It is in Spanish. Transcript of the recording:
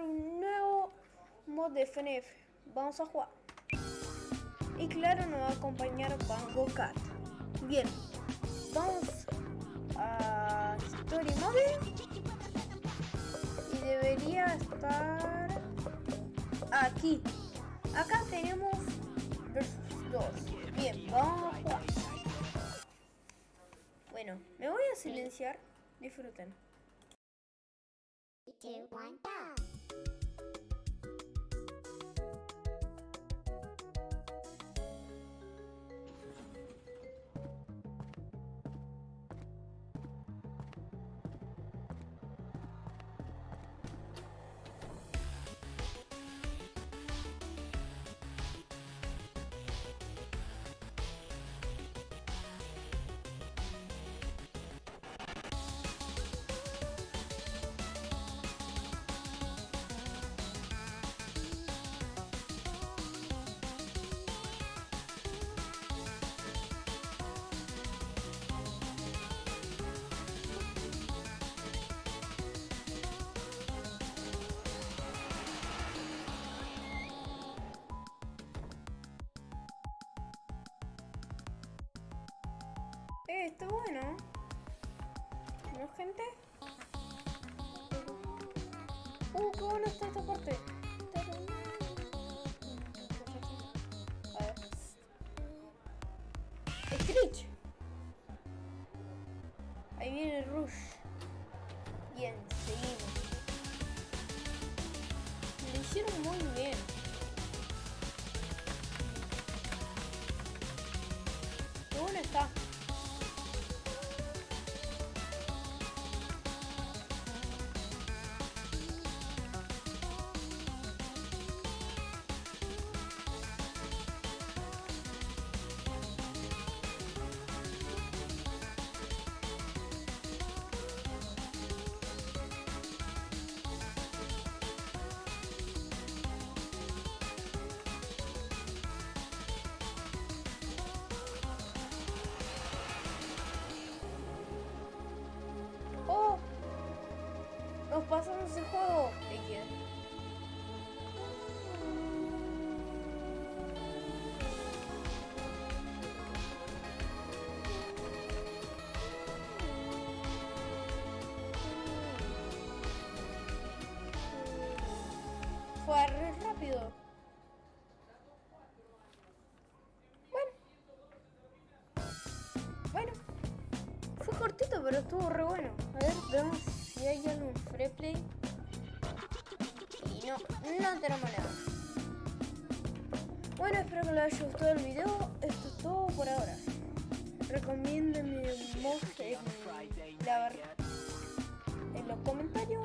un nuevo mod de FNF. Vamos a jugar. Y claro, nos va a acompañar Bango Cat. Bien, vamos a Story Mode. Y debería estar aquí. Acá tenemos versus 2. Bien, vamos a jugar. Bueno, me voy a silenciar. Disfruten. Two, one, go! Está bueno. ¿No, gente? Uh, qué bueno está esta parte. A ver. Screech. Ahí viene el Rush. Bien, seguimos. Lo hicieron muy bien. Qué bueno está. Pasamos ese juego. ¿De quién? Fue re rápido. Bueno. Bueno. Fue cortito, pero estuvo re bueno. A ver, hay Y no, no tenemos nada. Bueno, espero que les haya gustado el video. Esto es todo por ahora. Recomiéndenme mod en, la, en los comentarios.